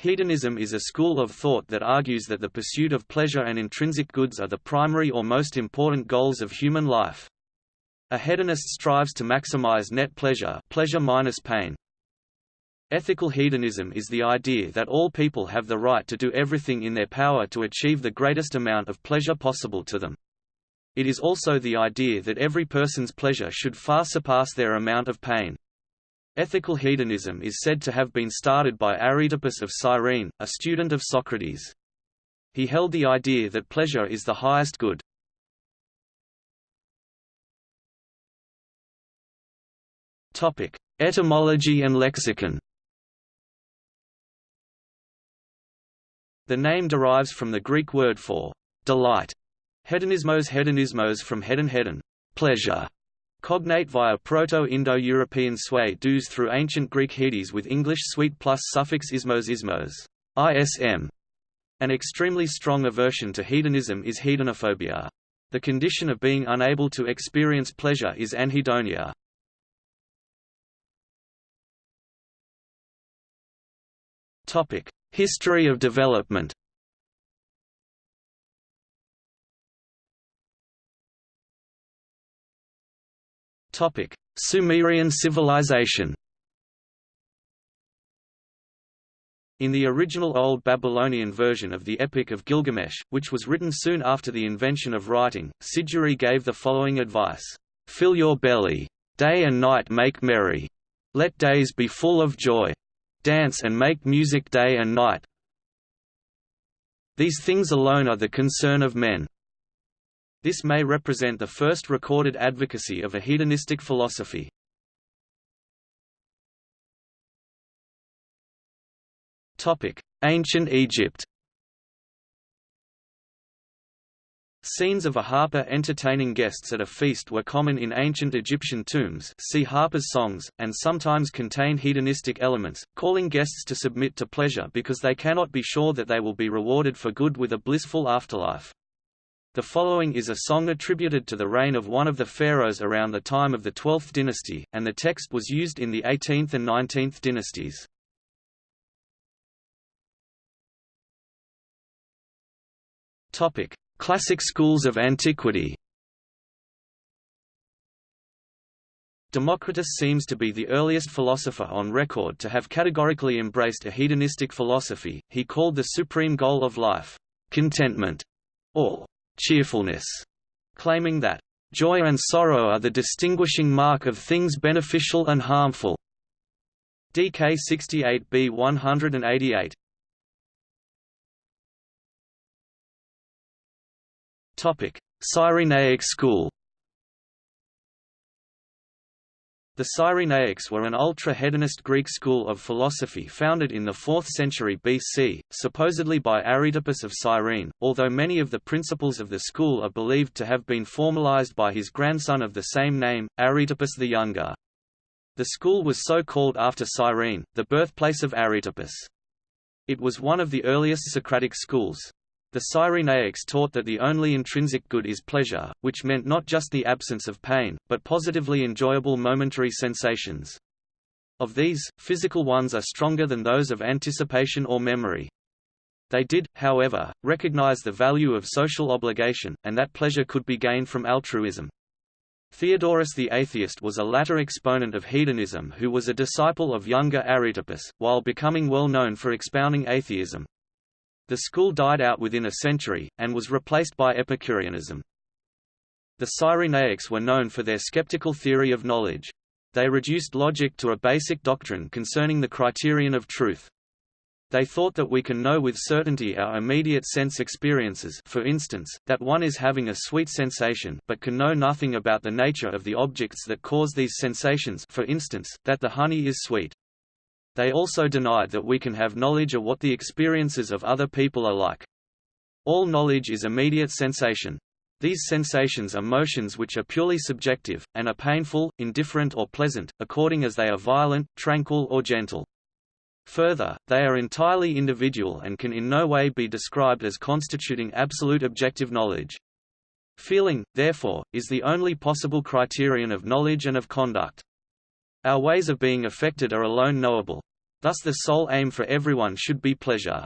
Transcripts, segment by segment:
Hedonism is a school of thought that argues that the pursuit of pleasure and intrinsic goods are the primary or most important goals of human life. A hedonist strives to maximize net pleasure, pleasure minus pain. Ethical hedonism is the idea that all people have the right to do everything in their power to achieve the greatest amount of pleasure possible to them. It is also the idea that every person's pleasure should far surpass their amount of pain. Ethical hedonism is said to have been started by Aristippus of Cyrene, a student of Socrates. He held the idea that pleasure is the highest good. Topic: Etymology and lexicon The name derives from the Greek word for delight, hedonismos hedonismos from hedon hedon, pleasure, Cognate via Proto-Indo-European sway dus through ancient Greek hedes with English sweet plus suffix ismos ismos ism. An extremely strong aversion to hedonism is hedonophobia. The condition of being unable to experience pleasure is anhedonia. History of development Topic: Sumerian civilization. In the original Old Babylonian version of the Epic of Gilgamesh, which was written soon after the invention of writing, Siduri gave the following advice: "Fill your belly. Day and night make merry. Let days be full of joy. Dance and make music day and night. These things alone are the concern of men." This may represent the first recorded advocacy of a hedonistic philosophy. Ancient Egypt Scenes of a harper entertaining guests at a feast were common in ancient Egyptian tombs see harper's songs, and sometimes contain hedonistic elements, calling guests to submit to pleasure because they cannot be sure that they will be rewarded for good with a blissful afterlife. The following is a song attributed to the reign of one of the pharaohs around the time of the 12th dynasty, and the text was used in the 18th and 19th dynasties. Classic schools of antiquity Democritus seems to be the earliest philosopher on record to have categorically embraced a hedonistic philosophy, he called the supreme goal of life, contentment, or cheerfulness, claiming that joy and sorrow are the distinguishing mark of things beneficial and harmful. DK 68b 188 Topic: Cyrenaic school The Cyrenaics were an ultra-hedonist Greek school of philosophy founded in the 4th century BC, supposedly by Aristippus of Cyrene, although many of the principles of the school are believed to have been formalized by his grandson of the same name, Aristippus the Younger. The school was so called after Cyrene, the birthplace of Aristippus. It was one of the earliest Socratic schools. The Cyrenaics taught that the only intrinsic good is pleasure, which meant not just the absence of pain, but positively enjoyable momentary sensations. Of these, physical ones are stronger than those of anticipation or memory. They did, however, recognize the value of social obligation, and that pleasure could be gained from altruism. Theodorus the atheist was a latter exponent of hedonism who was a disciple of younger Aristippus, while becoming well known for expounding atheism. The school died out within a century, and was replaced by Epicureanism. The Cyrenaics were known for their skeptical theory of knowledge. They reduced logic to a basic doctrine concerning the criterion of truth. They thought that we can know with certainty our immediate sense experiences for instance, that one is having a sweet sensation but can know nothing about the nature of the objects that cause these sensations for instance, that the honey is sweet. They also denied that we can have knowledge of what the experiences of other people are like. All knowledge is immediate sensation. These sensations are motions which are purely subjective, and are painful, indifferent or pleasant, according as they are violent, tranquil or gentle. Further, they are entirely individual and can in no way be described as constituting absolute objective knowledge. Feeling, therefore, is the only possible criterion of knowledge and of conduct. Our ways of being affected are alone knowable. Thus the sole aim for everyone should be pleasure.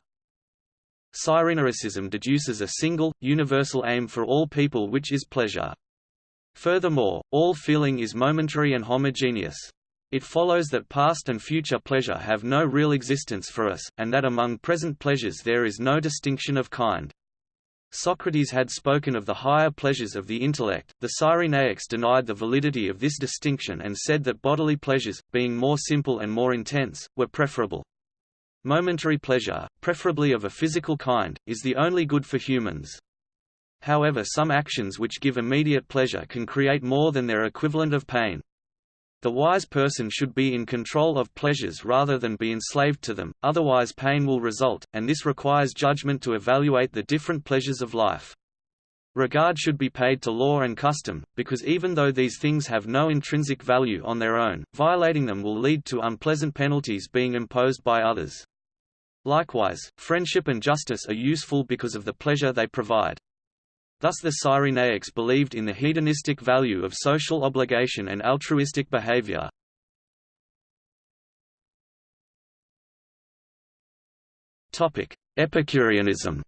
Cyrenaism deduces a single, universal aim for all people which is pleasure. Furthermore, all feeling is momentary and homogeneous. It follows that past and future pleasure have no real existence for us, and that among present pleasures there is no distinction of kind. Socrates had spoken of the higher pleasures of the intellect, the Cyrenaics denied the validity of this distinction and said that bodily pleasures, being more simple and more intense, were preferable. Momentary pleasure, preferably of a physical kind, is the only good for humans. However some actions which give immediate pleasure can create more than their equivalent of pain. The wise person should be in control of pleasures rather than be enslaved to them, otherwise pain will result, and this requires judgment to evaluate the different pleasures of life. Regard should be paid to law and custom, because even though these things have no intrinsic value on their own, violating them will lead to unpleasant penalties being imposed by others. Likewise, friendship and justice are useful because of the pleasure they provide. Thus the Cyrenaics believed in the hedonistic value of social obligation and altruistic behavior. Epicureanism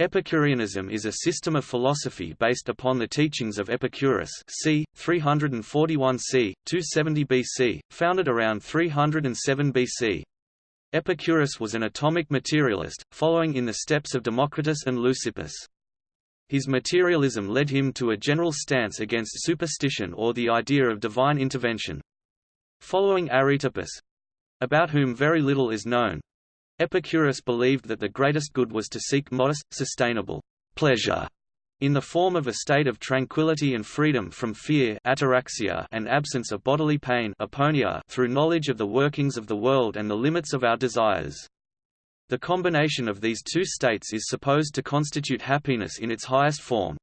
Epicureanism is a system of philosophy based upon the teachings of Epicurus c. 341 c. 270 BC, founded around 307 BC. Epicurus was an atomic materialist, following in the steps of Democritus and Leucippus. His materialism led him to a general stance against superstition or the idea of divine intervention. Following Aristippus—about whom very little is known, Epicurus believed that the greatest good was to seek modest, sustainable pleasure in the form of a state of tranquility and freedom from fear ataraxia and absence of bodily pain aponia through knowledge of the workings of the world and the limits of our desires. The combination of these two states is supposed to constitute happiness in its highest form.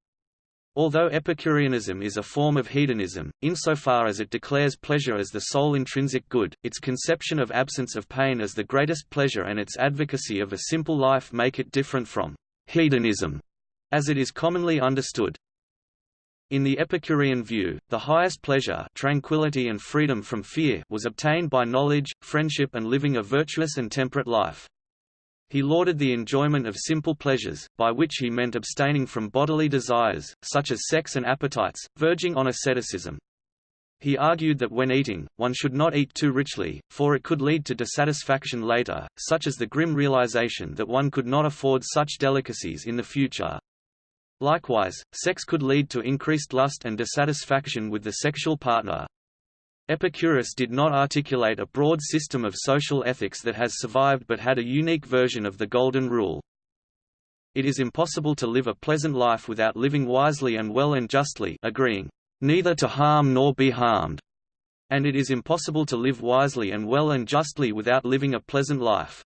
Although Epicureanism is a form of hedonism, insofar as it declares pleasure as the sole intrinsic good, its conception of absence of pain as the greatest pleasure and its advocacy of a simple life make it different from hedonism as it is commonly understood. In the Epicurean view, the highest pleasure tranquility and freedom from fear was obtained by knowledge, friendship and living a virtuous and temperate life. He lauded the enjoyment of simple pleasures, by which he meant abstaining from bodily desires, such as sex and appetites, verging on asceticism. He argued that when eating, one should not eat too richly, for it could lead to dissatisfaction later, such as the grim realization that one could not afford such delicacies in the future. Likewise, sex could lead to increased lust and dissatisfaction with the sexual partner. Epicurus did not articulate a broad system of social ethics that has survived but had a unique version of the Golden Rule. It is impossible to live a pleasant life without living wisely and well and justly agreeing, neither to harm nor be harmed, and it is impossible to live wisely and well and justly without living a pleasant life.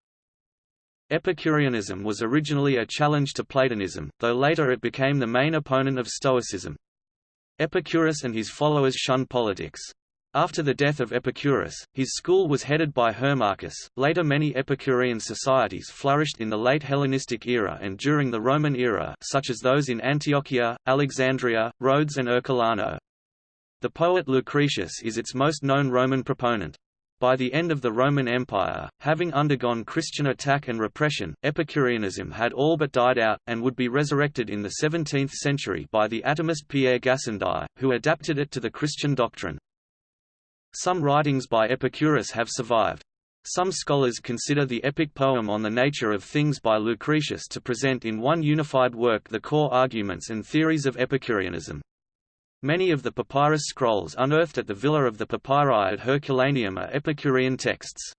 Epicureanism was originally a challenge to Platonism, though later it became the main opponent of Stoicism. Epicurus and his followers shunned politics. After the death of Epicurus, his school was headed by Hermarchus. Later, many Epicurean societies flourished in the late Hellenistic era and during the Roman era, such as those in Antiochia, Alexandria, Rhodes, and Ercolano. The poet Lucretius is its most known Roman proponent. By the end of the Roman Empire, having undergone Christian attack and repression, Epicureanism had all but died out, and would be resurrected in the 17th century by the atomist Pierre Gassendi, who adapted it to the Christian doctrine. Some writings by Epicurus have survived. Some scholars consider the epic poem on the nature of things by Lucretius to present in one unified work the core arguments and theories of Epicureanism. Many of the papyrus scrolls unearthed at the Villa of the Papyri at Herculaneum are Epicurean texts.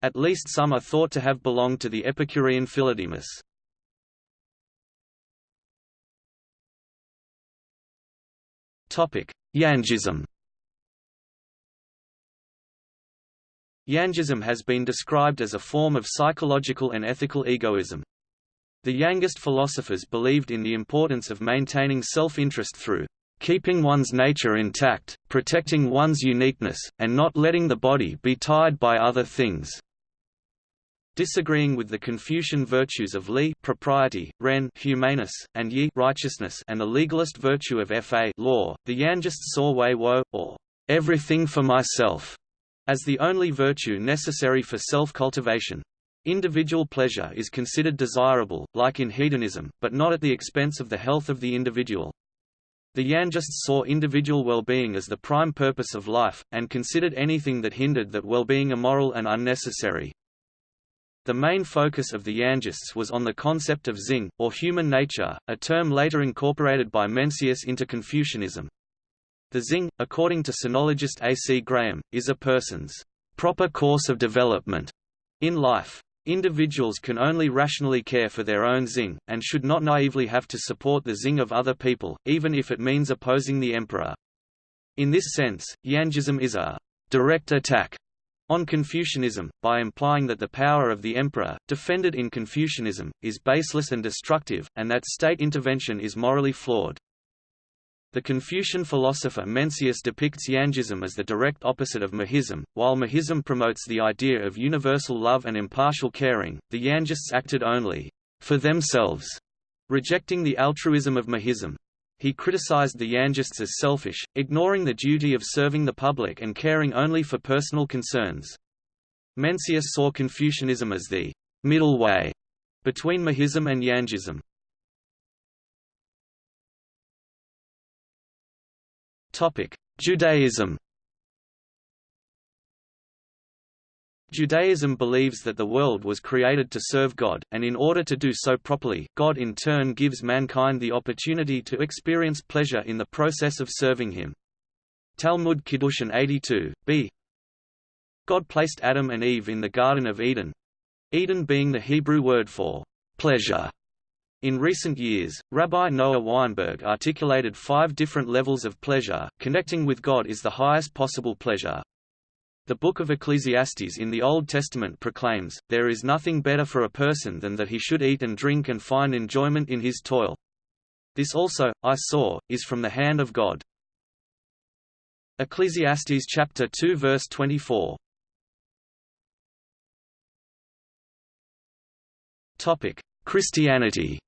At least some are thought to have belonged to the Epicurean Philodemus. Yangism Yangism has been described as a form of psychological and ethical egoism. The Yangist philosophers believed in the importance of maintaining self-interest through keeping one's nature intact, protecting one's uniqueness, and not letting the body be tied by other things. Disagreeing with the Confucian virtues of li propriety, ren humaneness, and yi righteousness and the legalist virtue of fa law, the Yangists saw wei wo, or everything for myself, as the only virtue necessary for self-cultivation. Individual pleasure is considered desirable, like in hedonism, but not at the expense of the health of the individual. The Yangists saw individual well-being as the prime purpose of life, and considered anything that hindered that well-being immoral and unnecessary. The main focus of the Yangists was on the concept of Xing, or human nature, a term later incorporated by Mencius into Confucianism. The Xing, according to sinologist A. C. Graham, is a person's proper course of development in life. Individuals can only rationally care for their own Xing, and should not naively have to support the Xing of other people, even if it means opposing the emperor. In this sense, Yangism is a direct attack on Confucianism, by implying that the power of the emperor, defended in Confucianism, is baseless and destructive, and that state intervention is morally flawed. The Confucian philosopher Mencius depicts Yangism as the direct opposite of Mohism. While Mohism promotes the idea of universal love and impartial caring, the Yangists acted only for themselves, rejecting the altruism of Mohism. He criticized the Yangists as selfish, ignoring the duty of serving the public and caring only for personal concerns. Mencius saw Confucianism as the middle way between Mohism and Yangism. Judaism Judaism believes that the world was created to serve God, and in order to do so properly, God in turn gives mankind the opportunity to experience pleasure in the process of serving Him. Talmud Kiddushin 82, b. God placed Adam and Eve in the Garden of Eden—Eden being the Hebrew word for pleasure in recent years, Rabbi Noah Weinberg articulated five different levels of pleasure, connecting with God is the highest possible pleasure. The Book of Ecclesiastes in the Old Testament proclaims, There is nothing better for a person than that he should eat and drink and find enjoyment in his toil. This also, I saw, is from the hand of God. Ecclesiastes chapter 2 verse 24. Topic: Christianity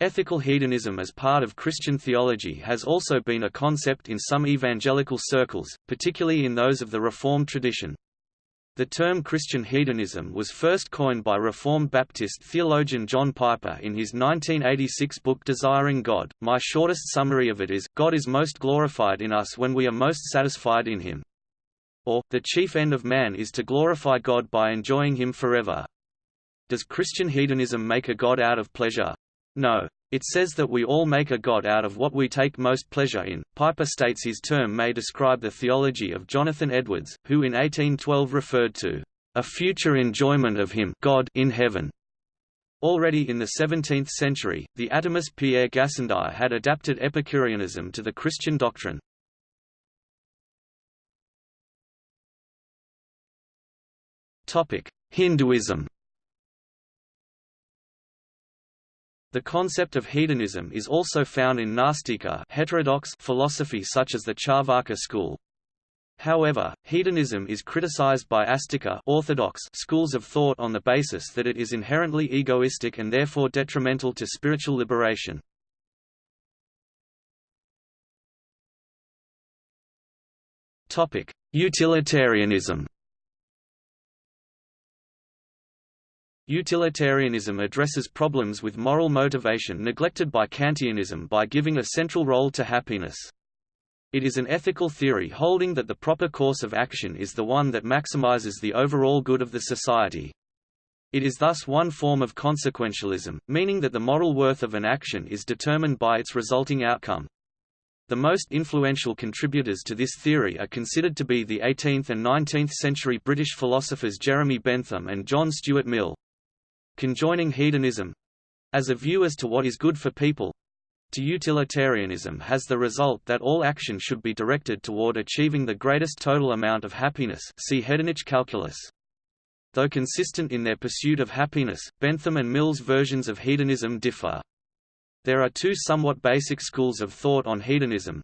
Ethical hedonism as part of Christian theology has also been a concept in some evangelical circles, particularly in those of the Reformed tradition. The term Christian hedonism was first coined by Reformed Baptist theologian John Piper in his 1986 book Desiring God. My shortest summary of it is, God is most glorified in us when we are most satisfied in Him. Or, the chief end of man is to glorify God by enjoying Him forever. Does Christian hedonism make a God out of pleasure? No. It says that we all make a god out of what we take most pleasure in. Piper states his term may describe the theology of Jonathan Edwards, who in 1812 referred to a future enjoyment of him God in heaven. Already in the 17th century, the atomist Pierre Gassendi had adapted Epicureanism to the Christian doctrine. Hinduism The concept of hedonism is also found in Nastika heterodox philosophy such as the Charvaka school. However, hedonism is criticized by Astika orthodox schools of thought on the basis that it is inherently egoistic and therefore detrimental to spiritual liberation. Utilitarianism Utilitarianism addresses problems with moral motivation neglected by Kantianism by giving a central role to happiness. It is an ethical theory holding that the proper course of action is the one that maximizes the overall good of the society. It is thus one form of consequentialism, meaning that the moral worth of an action is determined by its resulting outcome. The most influential contributors to this theory are considered to be the 18th and 19th century British philosophers Jeremy Bentham and John Stuart Mill conjoining hedonism as a view as to what is good for people to utilitarianism has the result that all action should be directed toward achieving the greatest total amount of happiness see hedonic calculus. Though consistent in their pursuit of happiness, Bentham and Mill's versions of hedonism differ. There are two somewhat basic schools of thought on hedonism.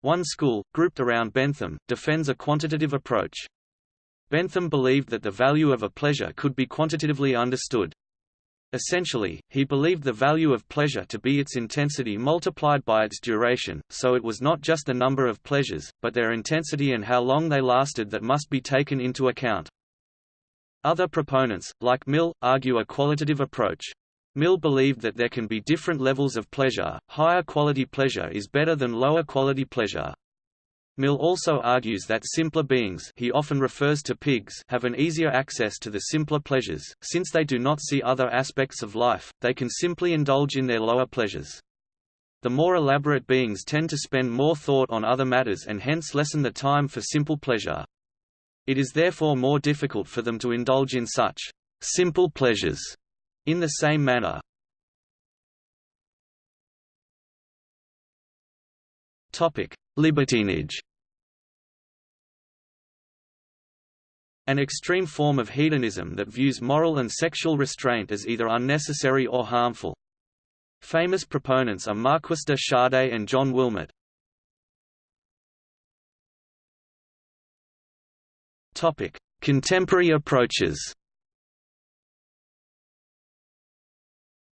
One school, grouped around Bentham, defends a quantitative approach. Bentham believed that the value of a pleasure could be quantitatively understood. Essentially, he believed the value of pleasure to be its intensity multiplied by its duration, so it was not just the number of pleasures, but their intensity and how long they lasted that must be taken into account. Other proponents, like Mill, argue a qualitative approach. Mill believed that there can be different levels of pleasure, higher quality pleasure is better than lower quality pleasure. Mill also argues that simpler beings he often refers to pigs have an easier access to the simpler pleasures, since they do not see other aspects of life, they can simply indulge in their lower pleasures. The more elaborate beings tend to spend more thought on other matters and hence lessen the time for simple pleasure. It is therefore more difficult for them to indulge in such simple pleasures in the same manner. Topic: Libertinage An extreme form of hedonism that views moral and sexual restraint as either unnecessary or harmful. Famous proponents are Marquis de Sade and John Wilmot. Contemporary approaches.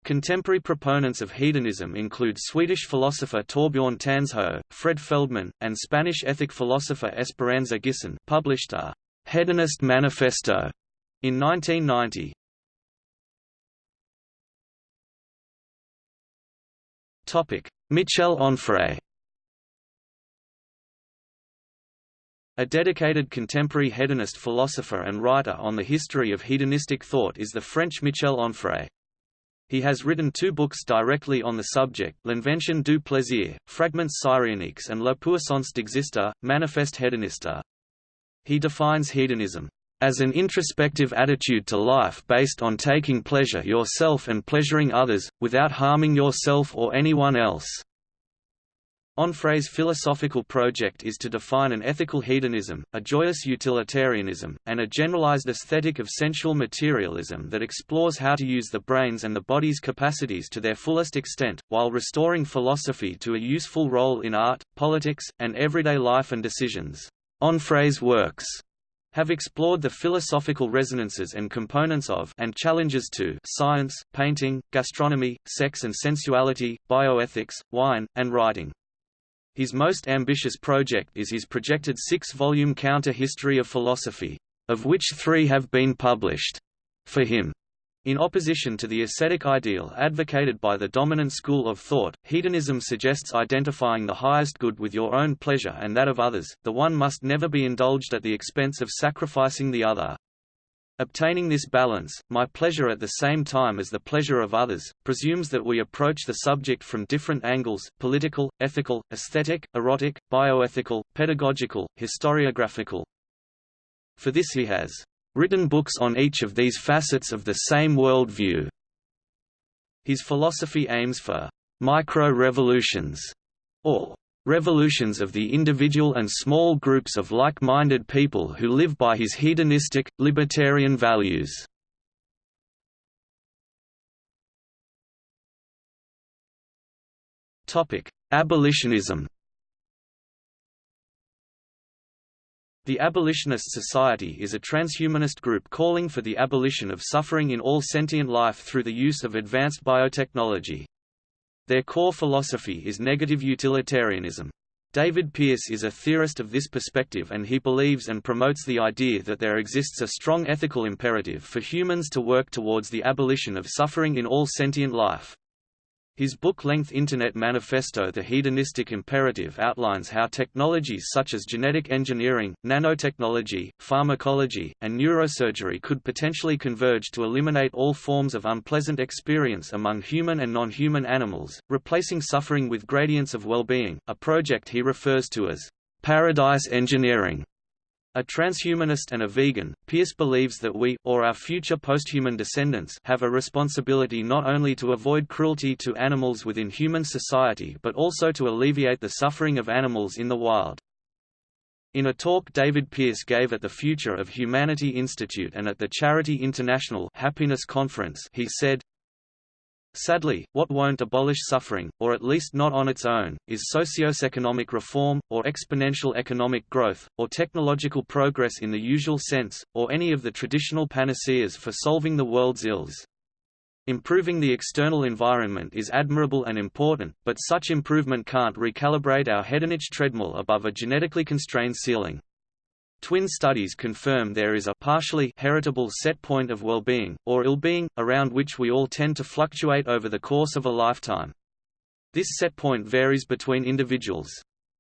Contemporary proponents of hedonism include Swedish philosopher Torbjörn Tännsjö, Fred Feldman, and Spanish ethic philosopher Esperanza Guisán published a «Hedonist Manifesto» in 1990. Michel Onfray A dedicated contemporary hedonist philosopher and writer on the history of hedonistic thought is the French Michel Onfray. He has written two books directly on the subject, L'Invention du plaisir, Fragments cyréniques and La puissance d'exister, Manifeste hédoniste. He defines hedonism as an introspective attitude to life based on taking pleasure yourself and pleasuring others, without harming yourself or anyone else. Onfray's philosophical project is to define an ethical hedonism, a joyous utilitarianism, and a generalized aesthetic of sensual materialism that explores how to use the brain's and the body's capacities to their fullest extent, while restoring philosophy to a useful role in art, politics, and everyday life and decisions. Onfray's works have explored the philosophical resonances and components of and challenges to science, painting, gastronomy, sex and sensuality, bioethics, wine, and writing. His most ambitious project is his projected six-volume counter-history of philosophy, of which three have been published. For him, in opposition to the ascetic ideal advocated by the dominant school of thought, hedonism suggests identifying the highest good with your own pleasure and that of others, the one must never be indulged at the expense of sacrificing the other. Obtaining this balance, my pleasure at the same time as the pleasure of others, presumes that we approach the subject from different angles political, ethical, aesthetic, erotic, bioethical, pedagogical, historiographical. For this he has written books on each of these facets of the same world view. His philosophy aims for micro-revolutions, or revolutions of the individual and small groups of like-minded people who live by his hedonistic, libertarian values. Abolitionism The Abolitionist Society is a transhumanist group calling for the abolition of suffering in all sentient life through the use of advanced biotechnology. Their core philosophy is negative utilitarianism. David Pearce is a theorist of this perspective and he believes and promotes the idea that there exists a strong ethical imperative for humans to work towards the abolition of suffering in all sentient life. His book-length Internet Manifesto The Hedonistic Imperative outlines how technologies such as genetic engineering, nanotechnology, pharmacology, and neurosurgery could potentially converge to eliminate all forms of unpleasant experience among human and non-human animals, replacing suffering with gradients of well-being, a project he refers to as paradise engineering. A transhumanist and a vegan, Pearce believes that we, or our future posthuman descendants, have a responsibility not only to avoid cruelty to animals within human society but also to alleviate the suffering of animals in the wild. In a talk David Pearce gave at the Future of Humanity Institute and at the Charity International Happiness Conference he said, Sadly, what won't abolish suffering, or at least not on its own, is socio-economic reform, or exponential economic growth, or technological progress in the usual sense, or any of the traditional panaceas for solving the world's ills. Improving the external environment is admirable and important, but such improvement can't recalibrate our hedonic treadmill above a genetically constrained ceiling. Twin studies confirm there is a partially heritable set point of well-being, or ill-being, around which we all tend to fluctuate over the course of a lifetime. This set point varies between individuals.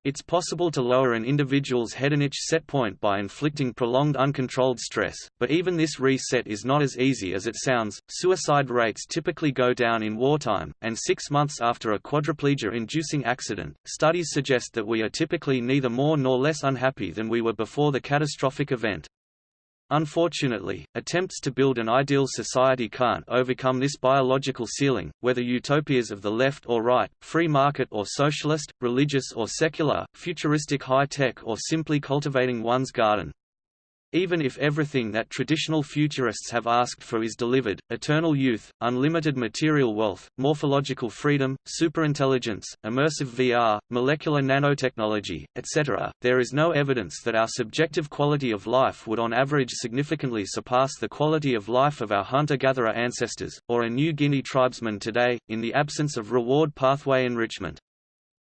It's possible to lower an individual's hedonic set point by inflicting prolonged uncontrolled stress, but even this reset is not as easy as it sounds. Suicide rates typically go down in wartime, and six months after a quadriplegia-inducing accident, studies suggest that we are typically neither more nor less unhappy than we were before the catastrophic event. Unfortunately, attempts to build an ideal society can't overcome this biological ceiling, whether utopias of the left or right, free market or socialist, religious or secular, futuristic high-tech or simply cultivating one's garden. Even if everything that traditional futurists have asked for is delivered, eternal youth, unlimited material wealth, morphological freedom, superintelligence, immersive VR, molecular nanotechnology, etc., there is no evidence that our subjective quality of life would on average significantly surpass the quality of life of our hunter-gatherer ancestors, or a New Guinea tribesman today, in the absence of reward pathway enrichment.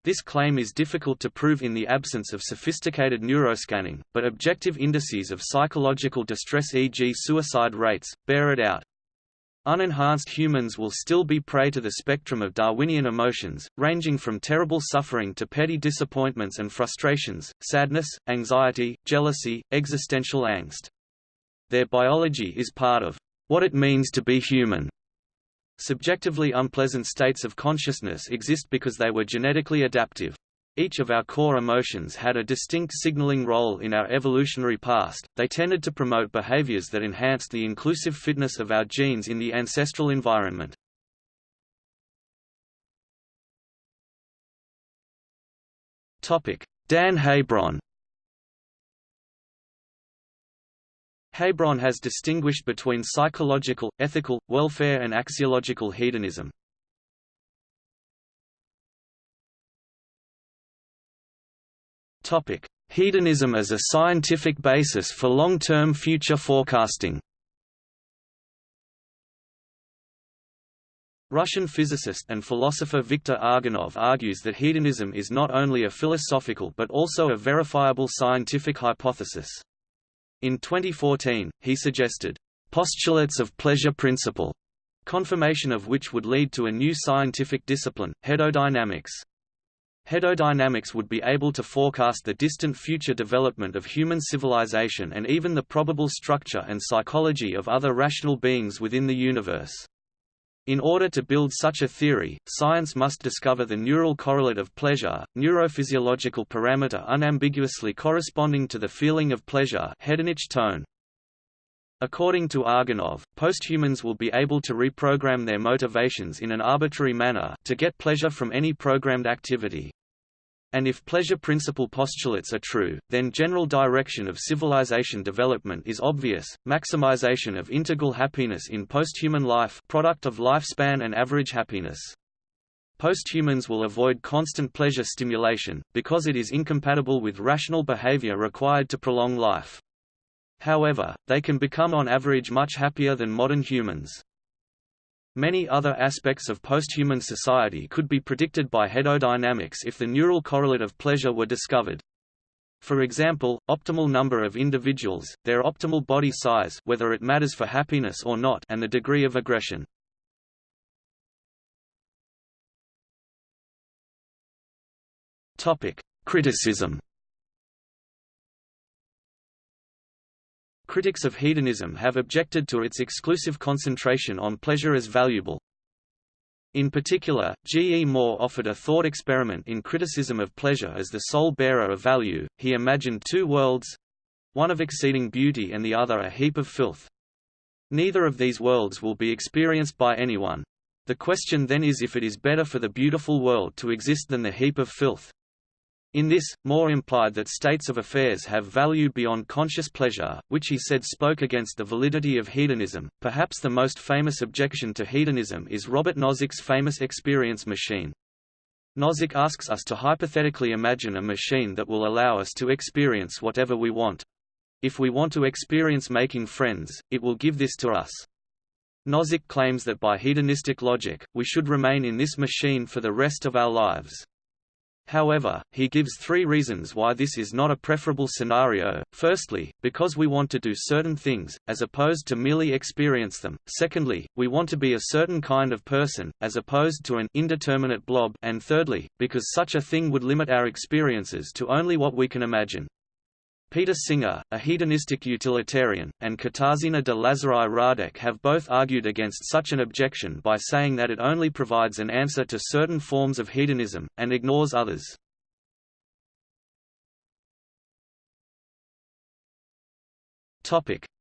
This claim is difficult to prove in the absence of sophisticated neuroscanning, but objective indices of psychological distress e.g. suicide rates, bear it out. Unenhanced humans will still be prey to the spectrum of Darwinian emotions, ranging from terrible suffering to petty disappointments and frustrations, sadness, anxiety, jealousy, existential angst. Their biology is part of what it means to be human. Subjectively unpleasant states of consciousness exist because they were genetically adaptive. Each of our core emotions had a distinct signaling role in our evolutionary past, they tended to promote behaviors that enhanced the inclusive fitness of our genes in the ancestral environment. Dan Haybron Haybron has distinguished between psychological, ethical, welfare and axiological hedonism. Hedonism as a scientific basis for long-term future forecasting Russian physicist and philosopher Viktor Argonov argues that hedonism is not only a philosophical but also a verifiable scientific hypothesis. In 2014, he suggested, "...postulates of pleasure principle", confirmation of which would lead to a new scientific discipline, hedodynamics. Hedodynamics would be able to forecast the distant future development of human civilization and even the probable structure and psychology of other rational beings within the universe. In order to build such a theory, science must discover the neural correlate of pleasure, neurophysiological parameter unambiguously corresponding to the feeling of pleasure hedonic tone. According to Argonov, posthumans will be able to reprogram their motivations in an arbitrary manner to get pleasure from any programmed activity. And if pleasure principle postulates are true, then general direction of civilization development is obvious, maximization of integral happiness in posthuman life product of lifespan and average happiness. Posthumans will avoid constant pleasure stimulation, because it is incompatible with rational behavior required to prolong life. However, they can become on average much happier than modern humans. Many other aspects of posthuman society could be predicted by hedodynamics if the neural correlate of pleasure were discovered. For example, optimal number of individuals, their optimal body size whether it matters for happiness or not and the degree of aggression. Criticism Critics of hedonism have objected to its exclusive concentration on pleasure as valuable. In particular, G. E. Moore offered a thought experiment in criticism of pleasure as the sole bearer of value. He imagined two worlds one of exceeding beauty and the other a heap of filth. Neither of these worlds will be experienced by anyone. The question then is if it is better for the beautiful world to exist than the heap of filth. In this, Moore implied that states of affairs have value beyond conscious pleasure, which he said spoke against the validity of hedonism. Perhaps the most famous objection to hedonism is Robert Nozick's famous experience machine. Nozick asks us to hypothetically imagine a machine that will allow us to experience whatever we want. If we want to experience making friends, it will give this to us. Nozick claims that by hedonistic logic, we should remain in this machine for the rest of our lives. However, he gives three reasons why this is not a preferable scenario. Firstly, because we want to do certain things, as opposed to merely experience them. Secondly, we want to be a certain kind of person, as opposed to an indeterminate blob. And thirdly, because such a thing would limit our experiences to only what we can imagine. Peter Singer, a hedonistic utilitarian, and Katarzyna de Lazari Radek have both argued against such an objection by saying that it only provides an answer to certain forms of hedonism, and ignores others.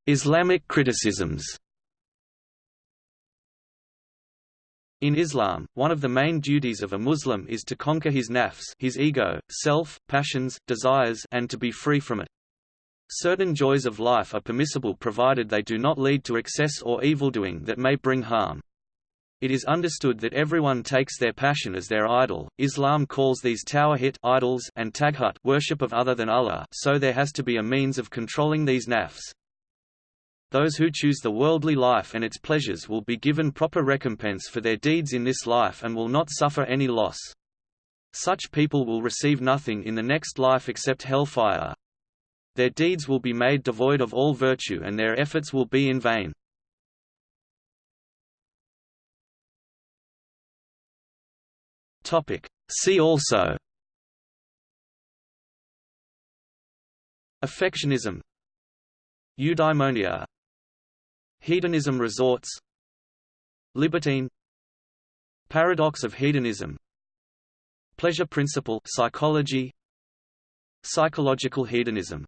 Islamic criticisms In Islam, one of the main duties of a Muslim is to conquer his nafs his ego, self, passions, desires and to be free from it. Certain joys of life are permissible provided they do not lead to excess or evildoing that may bring harm. It is understood that everyone takes their passion as their idol. Islam calls these tawhid idols and taghut worship of other than Allah, so there has to be a means of controlling these nafs. Those who choose the worldly life and its pleasures will be given proper recompense for their deeds in this life and will not suffer any loss. Such people will receive nothing in the next life except hellfire. Their deeds will be made devoid of all virtue and their efforts will be in vain. See also. Affectionism. Eudaimonia. Hedonism resorts. Libertine. Paradox of hedonism. Pleasure principle psychology. Psychological hedonism